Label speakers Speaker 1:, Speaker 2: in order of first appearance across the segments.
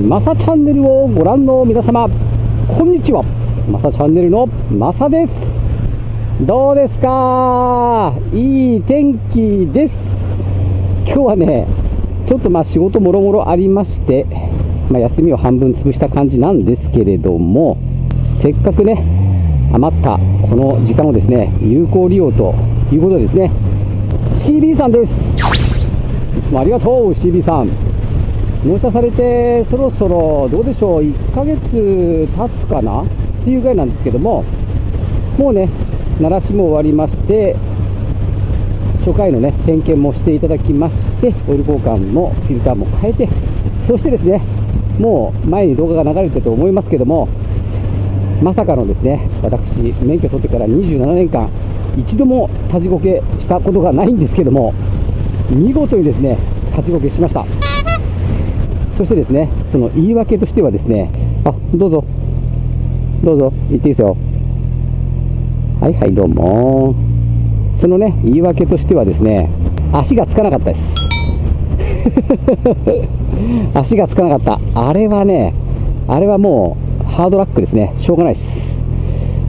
Speaker 1: マサチャンネルをご覧の皆様こんにちは。マサチャンネルのマサです。どうですか？いい天気です。今日はねちょっとまあ仕事もろもろありまして、まあ、休みを半分潰した感じなんですけれどもせっかくね余ったこの時間をですね有効利用ということでですね CB さんです。いつもありがとう CB さん。納車されてそろそろどうでしょう1ヶ月経つかな？っていうぐらいなんですけどももうね鳴らしも終わりまして初回のね点検もしていただきましてオイル交換もフィルターも変えてそしてですねもう前に動画が流れてると思いますけどもまさかのですね私免許取ってから27年間一度も立ちこけしたことがないんですけども見事にですね立ちこけしました。そしてですねその言い訳としてはですねあどうぞ。どうぞ。言っていいですよ。はいはいどうも。そのね言い訳としてはですね足がつかなかったです。足がつかなかった。あれはねあれはもうハードラックですね。しょうがないです。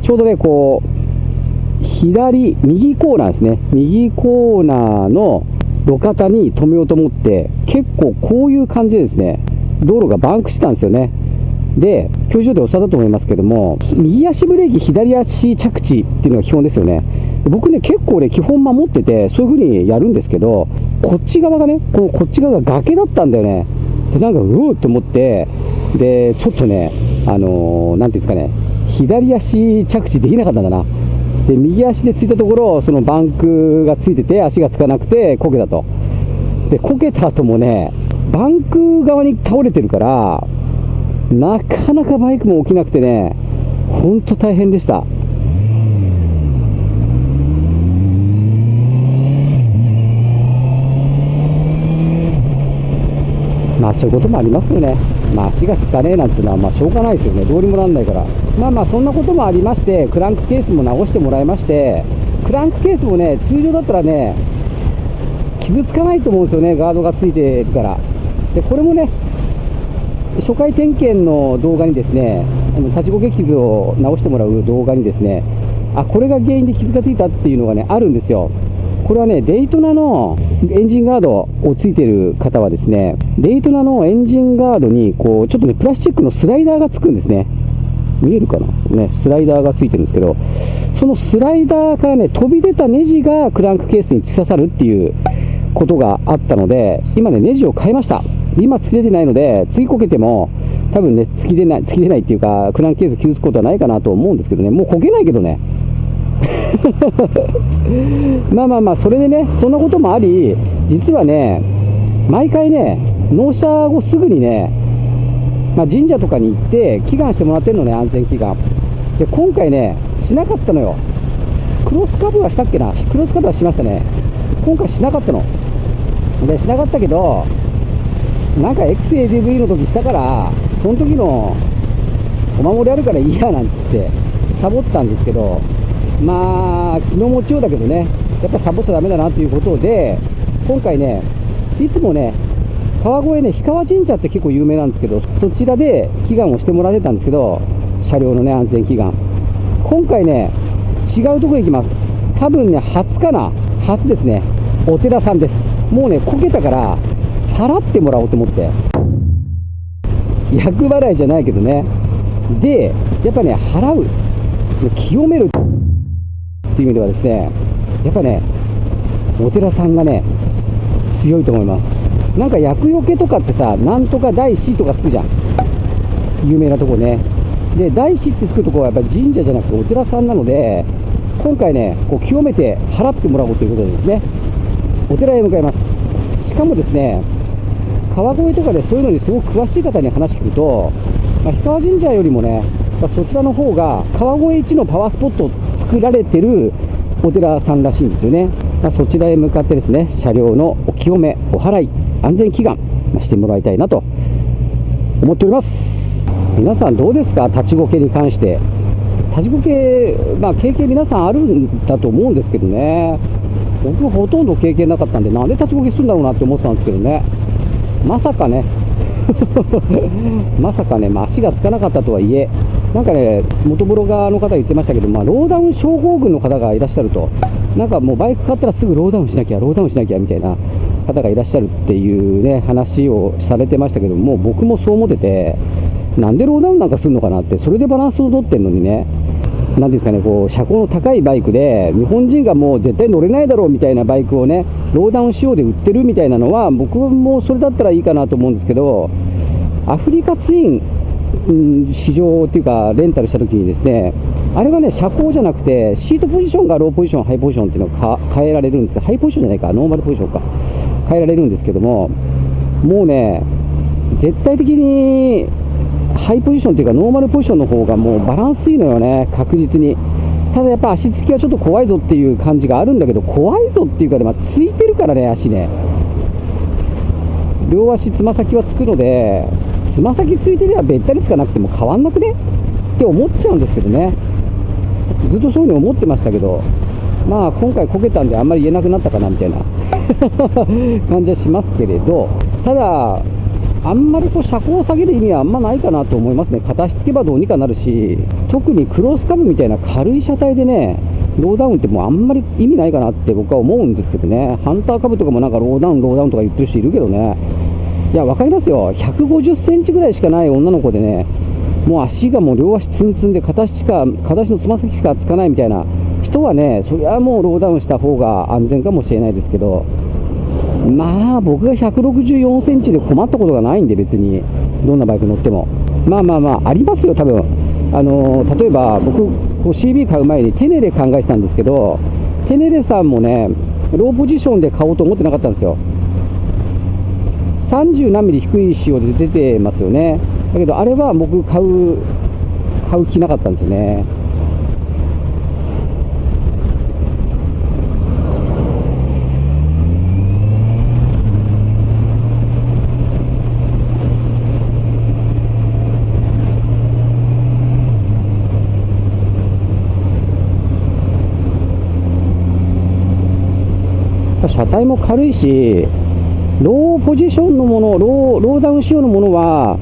Speaker 1: ちょうどねこう左右コーナーですね。右コーナーの路肩に止めようと思って結構こういう感じですね道路がバンクしてたんですよね。で教授でおっしゃったと思いますけども右足ブレーキ左足着地っていうのが基本ですよね。僕ね結構ね基本守っててそういう風にやるんですけどこっち側がねこのこっち側が崖だったんだよね。でなんかうおーって思ってでちょっとねあのー、なんていうんですかね左足着地できなかったんだな。で右足でついたところそのバンクがついてて足がつかなくてこけたと。でこけた後もねバンク側に倒れてるからなかなかバイクも起きなくてねほんと大変でした。まあそういうこともありますよね。まあ足がつかねえなんていうのはまあしょうがないですよね。どうにもなんないから。まあまあそんなこともありましてクランクケースも直してもらいましてクランクケースもね通常だったらね傷つかないと思うんですよね。ガードがついてるから。でこれもね初回点検の動画にですね立ちこけ傷を直してもらう動画にですねあこれが原因で傷がついたっていうのがねあるんですよ。これはねデイトナのエンジンガードをついてる方はですねデイトナのエンジンガードにこうちょっとねプラスチックのスライダーがつくんですね。見えるかな？ねスライダーがついてるんですけどそのスライダーからね飛び出たネジがクランクケースに突き刺さるっていうことがあったので今ねネジを変えました。今突き出てないので次こけても多分ね突き出ない突き出ないっていうかクランクケース傷つくことはないかなと思うんですけどね。もうこけないけどね。まあまあまあそれでねそんなこともあり実はね毎回ね納車後すぐにね、まあ、神社とかに行って祈願してもらってるのね安全祈願。で今回ねしなかったのよ。クロスカブはしたっけな？クロスカブはしましたね。今回しなかったの。でしなかったけどなんか XADV の時したからその時のお守りあるからいいやなんつってサボったんですけどまあ気の持ちようだけどねやっぱサボっちゃダメだなということで今回ねいつもね川越ね氷川神社って結構有名なんですけどそちらで祈願をしてもらってたんですけど車両のね安全祈願。今回ね違うとこ行きます。多分ね初かな？初ですね。お寺さんです。もうねこけたから払ってもらおうと思って。厄払いじゃないけどね。でやっぱね払う。清めるいう意味ではですねやっぱねお寺さんがね強いと思います。なんか厄除けとかってさなんとか大師とかつくじゃん。有名なとこね。で大師ってつくとこはやっぱり神社じゃなくてお寺さんなので今回ねこう清めて払ってもらおうということでですねお寺へ向かいます。しかもですね川越とかでそういうのにすごく詳しい方に話聞くと、まあ、氷川神社よりもねそちらの方が川越一のパワースポット作られてるお寺さんらしいんですよね、まあ、そちらへ向かってですね車両のお清めお祓い安全祈願してもらいたいなと思っております。皆さんどうですか？立ちこけに関して。立ちこけ、まあ、経験皆さんあるんだと思うんですけどね。僕ほとんど経験なかったんでなんで立ちこけするんだろうなって思ってたんですけどね。まさかね。まさかね、まあ、足がつかなかったとはいえ、なんかね、元ブロガーの方言ってましたけど、まあ、ローダウン症候群の方がいらっしゃると、なんかもうバイク買ったらすぐローダウンしなきゃ、ローダウンしなきゃみたいな方がいらっしゃるっていうね、話をされてましたけども、僕もそう思ってて、なんでローダウンなんかするのかなって、それでバランスを取ってるのにね、なんですかね、こう車高の高いバイクで、日本人がもう絶対乗れないだろうみたいなバイクをね、ローダウン仕様で売ってるみたいなのは、僕もそれだったらいいかなと思うんですけど、アフリカツイン、うん、試乗っていうか、レンタルしたときにですね、あれはね、車高じゃなくて、シートポジションがローポジション、ハイポジションっていうのを変えられるんですハイポジションじゃないか、ノーマルポジションか、変えられるんですけども、もうね、絶対的にハイポジションというかノーマルポジションの方がもうバランスいいのよね、確実に。ただやっぱ足つきはちょっと怖いぞっていう感じがあるんだけど、怖いぞっていうかね、まあ、ついてるからね、足ね。両足つま先はつくので、つま先ついてりゃべったりつかなくても変わんなくね？って思っちゃうんですけどね。ずっとそういうふうに思ってましたけど、まあ今回こけたんであんまり言えなくなったかなみたいな。感じはしますけれど、ただ、あんまりこう車高を下げる意味はあんまないかなと思いますね、片足つけばどうにかなるし、特にクロスカブみたいな軽い車体でね、ローダウンってもうあんまり意味ないかなって僕は思うんですけどね、ハンターカブとかもなんかローダウン、ローダウンとか言ってる人いるけどね、いや、分かりますよ、150センチぐらいしかない女の子でね、もう足がもう両足ツンツンで片足しか、片足のつま先しかつかないみたいな人はね、それはもうローダウンした方が安全かもしれないですけど、まあ僕が164センチで困ったことがないんで別に。どんなバイク乗っても。まあまあまあありますよ多分。あのー、例えば僕 CB 買う前にテネレ考えてたんですけどテネレさんもねローポジションで買おうと思ってなかったんですよ。30何ミリ低い仕様で出てますよね。だけどあれは僕買う買う気なかったんですよね。車体も軽いし、ローポジションのもの、ローローダウン仕様のものは、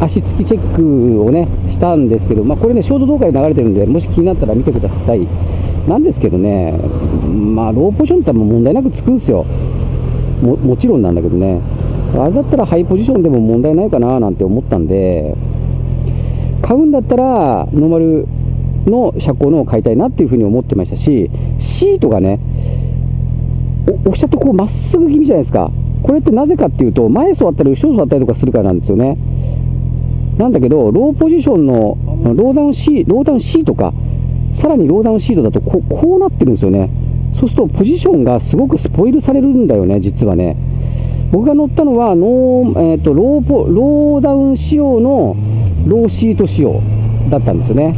Speaker 1: 足つきチェックをね、したんですけど、まあ、これね、ショート動画で流れてるんで、もし気になったら見てください。なんですけどね、まあ、ローポジションって問題なくつくんですよ。ももちろんなんだけどね。あれだったらハイポジションでも問題ないかななんて思ったんで、買うんだったら、ノーマルの車高のを買いたいなっていうふうに思ってましたし、シートがね、押しゃってこうまっすぐ気味じゃないですか。これってなぜかっていうと、前座ったり後ろ座ったりとかするからなんですよね。なんだけど、ローポジションのローダウンシーローダウンシートか、さらにローダウンシートだとこうこうなってるんですよね。そうするとポジションがすごくスポイルされるんだよね、実はね。僕が乗ったのはノー、えーと、ローポローダウン仕様のローシート仕様だったんですよね。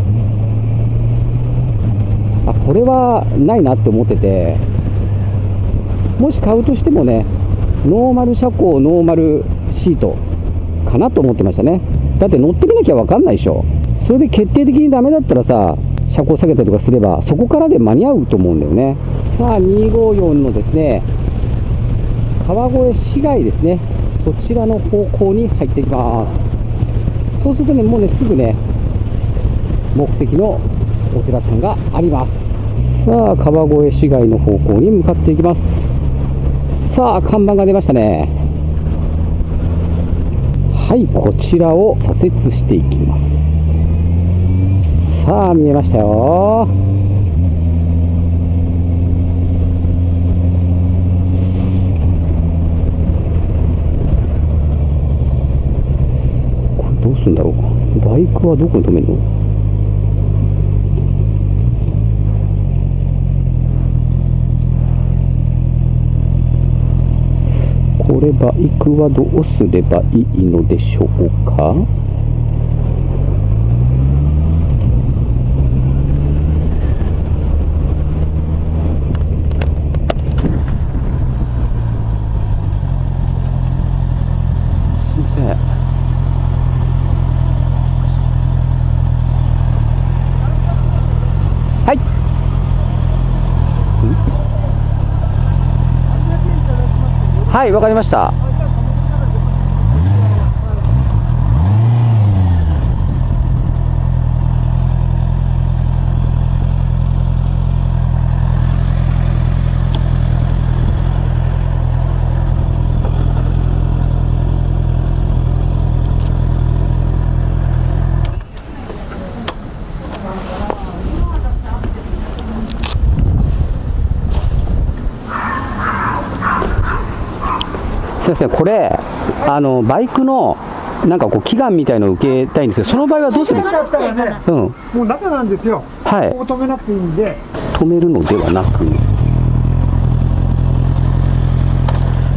Speaker 1: あこれはないなって思ってて、もし買うとしてもねノーマル車高ノーマルシートかなと思ってましたね。だって乗ってみなきゃ分かんないでしょ。それで決定的にダメだったらさ車高下げたりとかすればそこからで間に合うと思うんだよね。さあ254のですね川越市街ですね。そちらの方向に入っていきます。そうするとねもうねすぐね目的のお寺さんがあります。さあ川越市街の方向に向かっていきます。さあ看板が出ましたね。はいこちらを左折していきます。さあ見えましたよ。これどうするんだろう。バイクはどこに止めるのこれバイクはどうすればいいのでしょうか？はい。はいわかりました。すいませんこれあのバイクのなんかこう祈願みたいのを受けたいんですけどその場合はどうするんですか？
Speaker 2: ね、
Speaker 1: うん
Speaker 2: もう中なんですよ。
Speaker 1: はい
Speaker 2: ここ止めなくていいんで、
Speaker 1: 止めるのではなく。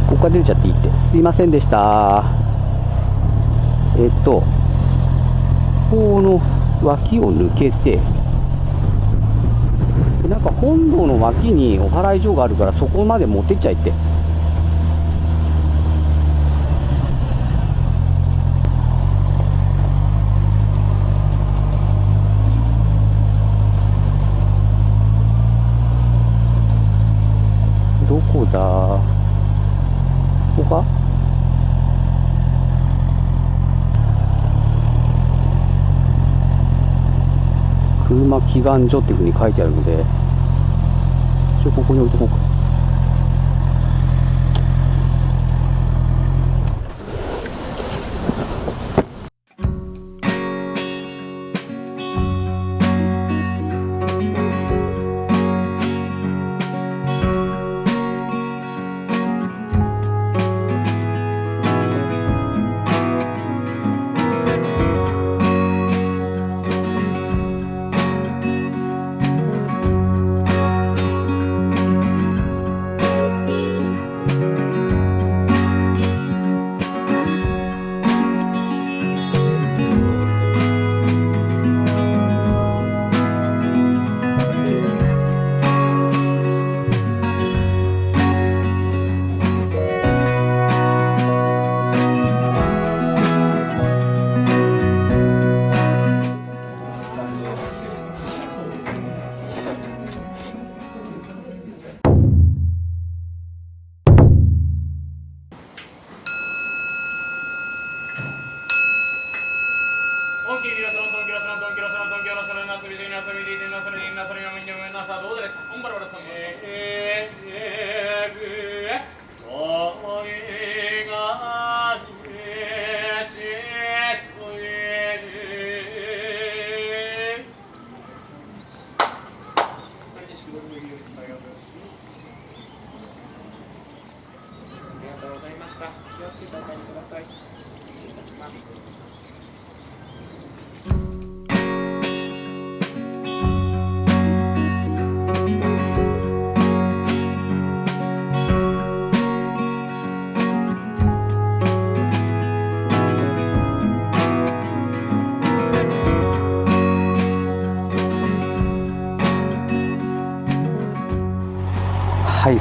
Speaker 1: ここから出ちゃっていいって。すいませんでした。えっとこの脇を抜けてでなんか本堂の脇にお祓い所があるからそこまで持ってっちゃいってどこだここか？車祈願所っていうふうに書いてあるので一応ここに置いとこうか。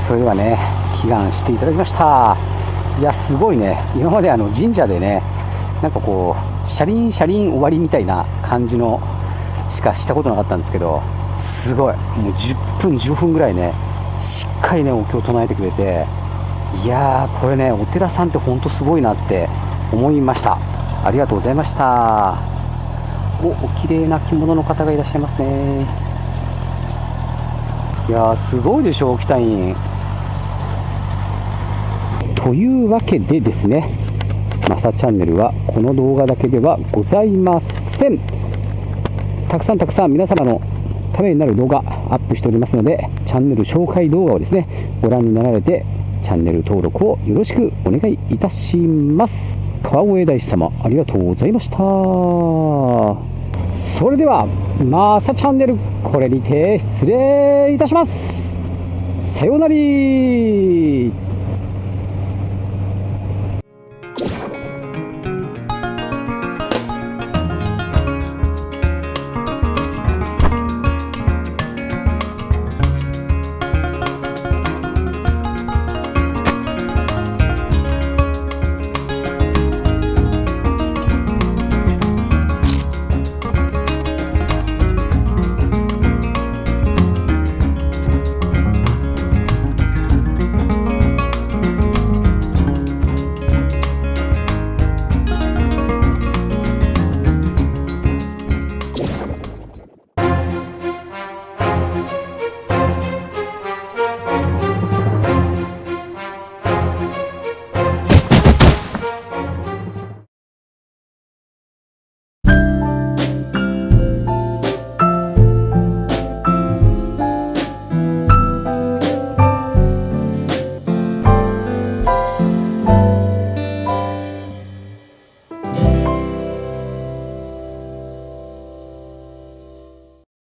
Speaker 1: それではね祈願していただきました。いやすごいね。今まであの神社でねなんかこう車輪車輪終わりみたいな感じのしかしたことなかったんですけどすごい。もう10分15分ぐらいねしっかりねお経を唱えてくれていやーこれねお寺さんってほんとすごいなって思いました。ありがとうございました。おお綺麗な着物の方がいらっしゃいますね。いやーすごいでしょ沖田院。というわけでですねマサチャンネルはこの動画だけではございません。たくさんたくさん皆様のためになる動画アップしておりますのでチャンネル紹介動画をですねご覧になられてチャンネル登録をよろしくお願いいたします。川越大師様ありがとうございました。それではマサチャンネルこれにて失礼いたします。さようなら。